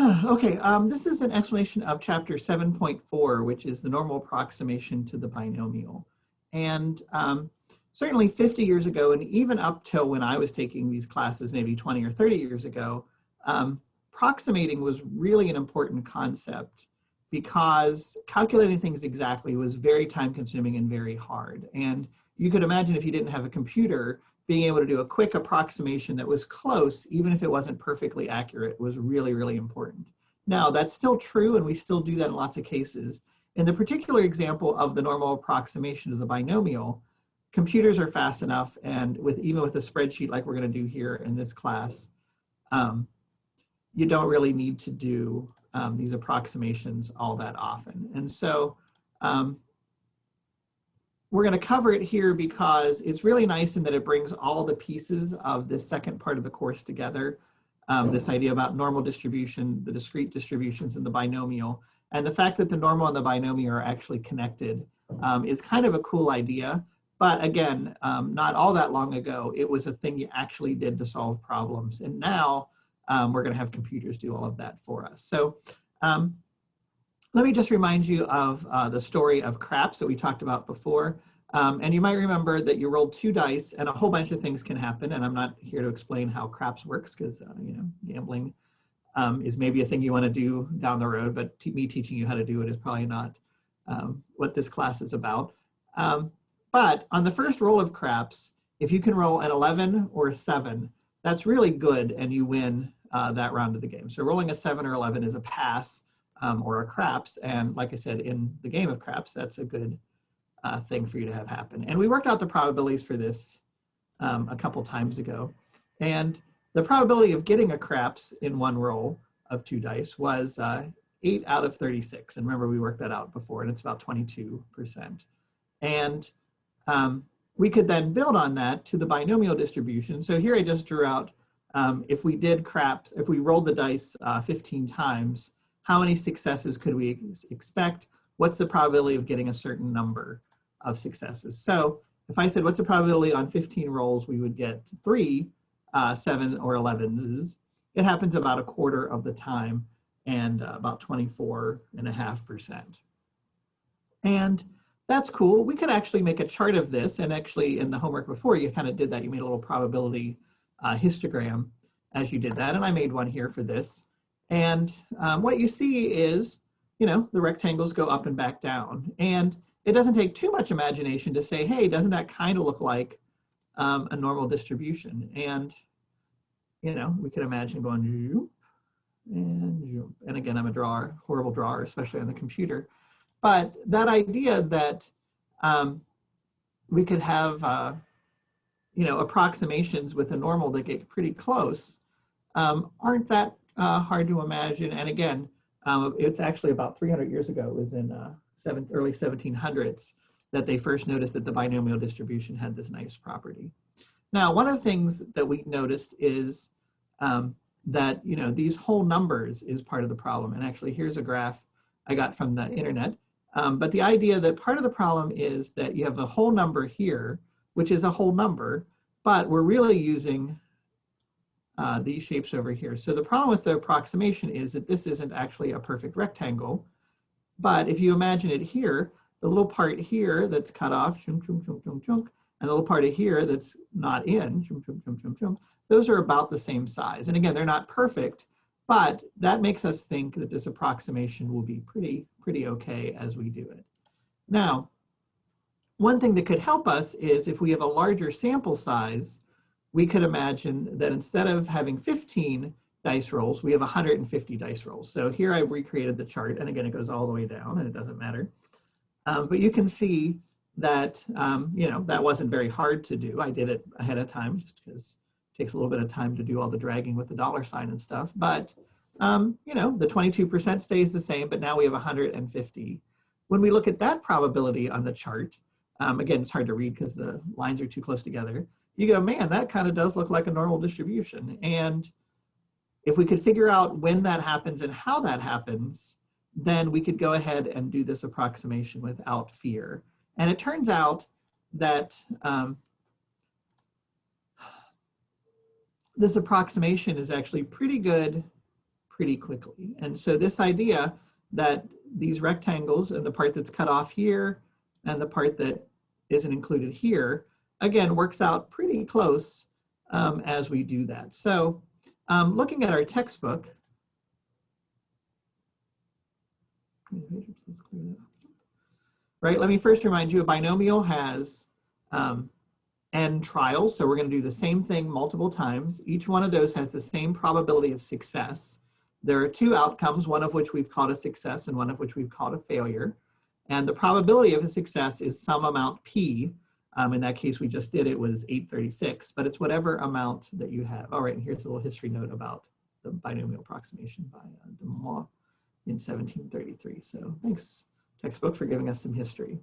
Okay, um, this is an explanation of chapter 7.4, which is the normal approximation to the binomial. And um, certainly 50 years ago, and even up till when I was taking these classes, maybe 20 or 30 years ago, um, approximating was really an important concept because calculating things exactly was very time consuming and very hard. And you could imagine if you didn't have a computer, being able to do a quick approximation that was close, even if it wasn't perfectly accurate, was really, really important. Now, that's still true, and we still do that in lots of cases. In the particular example of the normal approximation of the binomial, computers are fast enough, and with even with a spreadsheet like we're going to do here in this class, um, you don't really need to do um, these approximations all that often. And so um, we're going to cover it here because it's really nice in that it brings all the pieces of this second part of the course together. Um, this idea about normal distribution, the discrete distributions, and the binomial. And the fact that the normal and the binomial are actually connected um, is kind of a cool idea. But again, um, not all that long ago, it was a thing you actually did to solve problems. And now um, we're going to have computers do all of that for us. So um, let me just remind you of uh, the story of craps that we talked about before. Um, and you might remember that you rolled two dice and a whole bunch of things can happen. And I'm not here to explain how craps works because, uh, you know, gambling um, is maybe a thing you want to do down the road, but me teaching you how to do it is probably not um, what this class is about. Um, but on the first roll of craps, if you can roll an 11 or a 7, that's really good and you win uh, that round of the game. So rolling a 7 or 11 is a pass um, or a craps. And like I said, in the game of craps, that's a good uh, thing for you to have happen. And we worked out the probabilities for this um, a couple times ago. And the probability of getting a craps in one roll of two dice was uh, 8 out of 36. And remember, we worked that out before, and it's about 22%. And um, we could then build on that to the binomial distribution. So here I just drew out, um, if we did craps, if we rolled the dice uh, 15 times, how many successes could we expect? What's the probability of getting a certain number of successes? So if I said, what's the probability on 15 rolls we would get three, uh, seven or 11s, it happens about a quarter of the time and uh, about 24 and a half percent. And that's cool. We could actually make a chart of this and actually in the homework before you kind of did that. You made a little probability uh, histogram as you did that. And I made one here for this. And um, what you see is, you know, the rectangles go up and back down. And it doesn't take too much imagination to say, hey, doesn't that kind of look like um, a normal distribution? And, you know, we could imagine going and zoop. And again, I'm a drawer, horrible drawer, especially on the computer. But that idea that um, we could have, uh, you know, approximations with a normal that get pretty close um, aren't that uh, hard to imagine. And again, um, it's actually about 300 years ago, it was in uh, early 1700s that they first noticed that the binomial distribution had this nice property. Now, one of the things that we noticed is um, that, you know, these whole numbers is part of the problem. And actually, here's a graph I got from the internet. Um, but the idea that part of the problem is that you have a whole number here, which is a whole number, but we're really using uh, these shapes over here. So the problem with the approximation is that this isn't actually a perfect rectangle. But if you imagine it here, the little part here that's cut off, chunk, chunk, chunk, chunk, chunk, and the little part of here that's not in, chunk, chunk, chunk, chunk, chunk, those are about the same size. And again, they're not perfect, but that makes us think that this approximation will be pretty, pretty okay as we do it. Now, one thing that could help us is if we have a larger sample size, we could imagine that instead of having 15 dice rolls, we have 150 dice rolls. So here I've recreated the chart, and again, it goes all the way down, and it doesn't matter. Um, but you can see that, um, you know, that wasn't very hard to do. I did it ahead of time just because it takes a little bit of time to do all the dragging with the dollar sign and stuff. But, um, you know, the 22% stays the same, but now we have 150. When we look at that probability on the chart, um, again, it's hard to read because the lines are too close together you go, man, that kind of does look like a normal distribution. And if we could figure out when that happens and how that happens, then we could go ahead and do this approximation without fear. And it turns out that um, this approximation is actually pretty good, pretty quickly. And so this idea that these rectangles and the part that's cut off here and the part that isn't included here, again, works out pretty close um, as we do that. So um, looking at our textbook, right, let me first remind you a binomial has um, n trials. So we're going to do the same thing multiple times. Each one of those has the same probability of success. There are two outcomes, one of which we've called a success and one of which we've called a failure. And the probability of a success is some amount p. Um, in that case, we just did it was 836, but it's whatever amount that you have. All right, and here's a little history note about the binomial approximation by uh, de Moivre in 1733. So thanks, textbook, for giving us some history.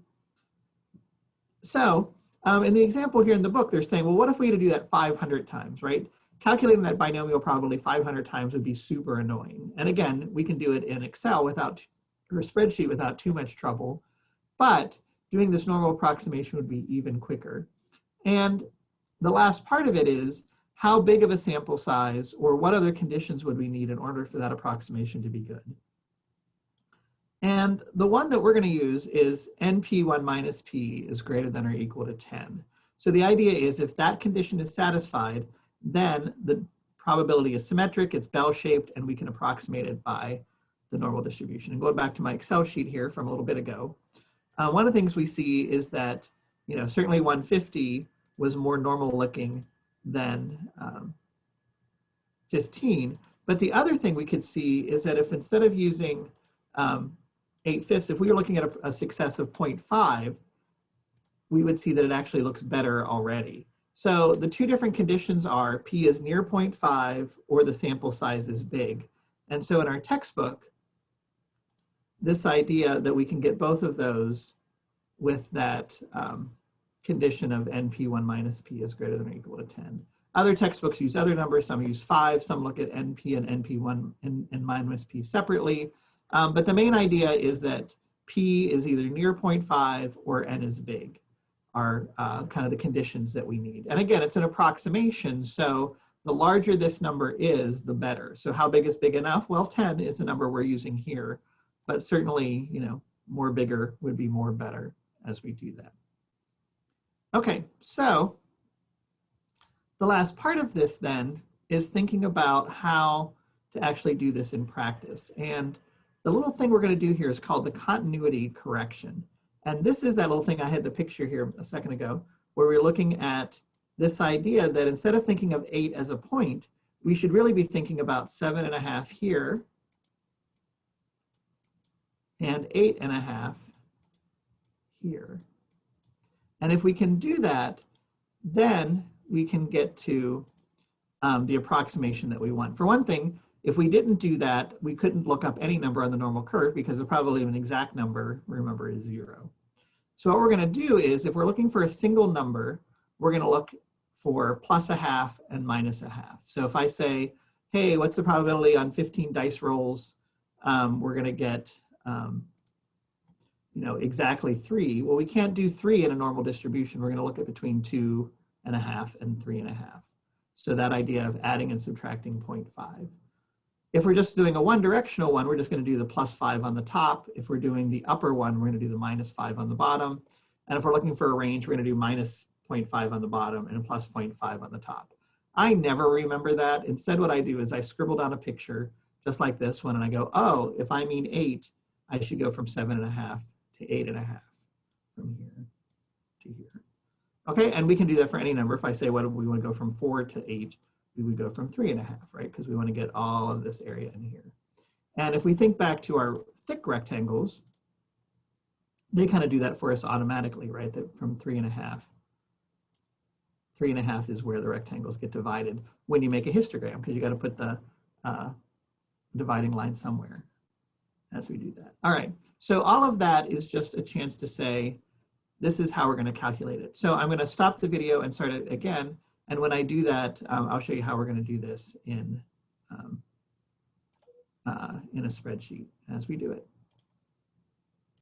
So um, in the example here in the book, they're saying, well, what if we had to do that 500 times, right? Calculating that binomial probability 500 times would be super annoying. And again, we can do it in Excel without, or spreadsheet without too much trouble, but doing this normal approximation would be even quicker. And the last part of it is, how big of a sample size or what other conditions would we need in order for that approximation to be good? And the one that we're going to use is NP1 minus P is greater than or equal to 10. So the idea is if that condition is satisfied, then the probability is symmetric, it's bell-shaped, and we can approximate it by the normal distribution. And going back to my Excel sheet here from a little bit ago, uh, one of the things we see is that, you know, certainly 150 was more normal looking than um, 15. But the other thing we could see is that if instead of using um, 8 fifths, if we were looking at a, a success of 0.5, we would see that it actually looks better already. So the two different conditions are P is near 0.5 or the sample size is big. And so in our textbook, this idea that we can get both of those with that um, condition of NP1 minus P is greater than or equal to 10. Other textbooks use other numbers, some use five, some look at NP and NP1 and, and minus P separately. Um, but the main idea is that P is either near 0.5 or N is big are uh, kind of the conditions that we need. And again, it's an approximation. So the larger this number is, the better. So how big is big enough? Well, 10 is the number we're using here, but certainly, you know, more bigger would be more better as we do that. Okay, so the last part of this then is thinking about how to actually do this in practice. And the little thing we're going to do here is called the continuity correction. And this is that little thing I had the picture here a second ago, where we're looking at this idea that instead of thinking of eight as a point, we should really be thinking about seven and a half here and eight and a half here. And if we can do that, then we can get to um, the approximation that we want. For one thing, if we didn't do that, we couldn't look up any number on the normal curve because the probability of an exact number, remember, is zero. So what we're gonna do is if we're looking for a single number, we're gonna look for plus a half and minus a half. So if I say, hey, what's the probability on 15 dice rolls? Um, we're gonna get, um, you know, exactly three. Well, we can't do three in a normal distribution. We're gonna look at between two and a half and three and a half. So that idea of adding and subtracting 0.5. If we're just doing a one directional one, we're just gonna do the plus five on the top. If we're doing the upper one, we're gonna do the minus five on the bottom. And if we're looking for a range, we're gonna do minus 0.5 on the bottom and plus 0.5 on the top. I never remember that. Instead, what I do is I scribble down a picture just like this one and I go, oh, if I mean eight, I should go from seven and a half to eight and a half from here to here. Okay, and we can do that for any number. If I say what we want to go from four to eight, we would go from three and a half, right? Because we want to get all of this area in here. And if we think back to our thick rectangles, they kind of do that for us automatically, right? That from three and a half. Three and a half is where the rectangles get divided when you make a histogram, because you got to put the uh, dividing line somewhere as we do that. All right, so all of that is just a chance to say, this is how we're going to calculate it. So I'm going to stop the video and start it again. And when I do that, um, I'll show you how we're going to do this in, um, uh, in a spreadsheet as we do it.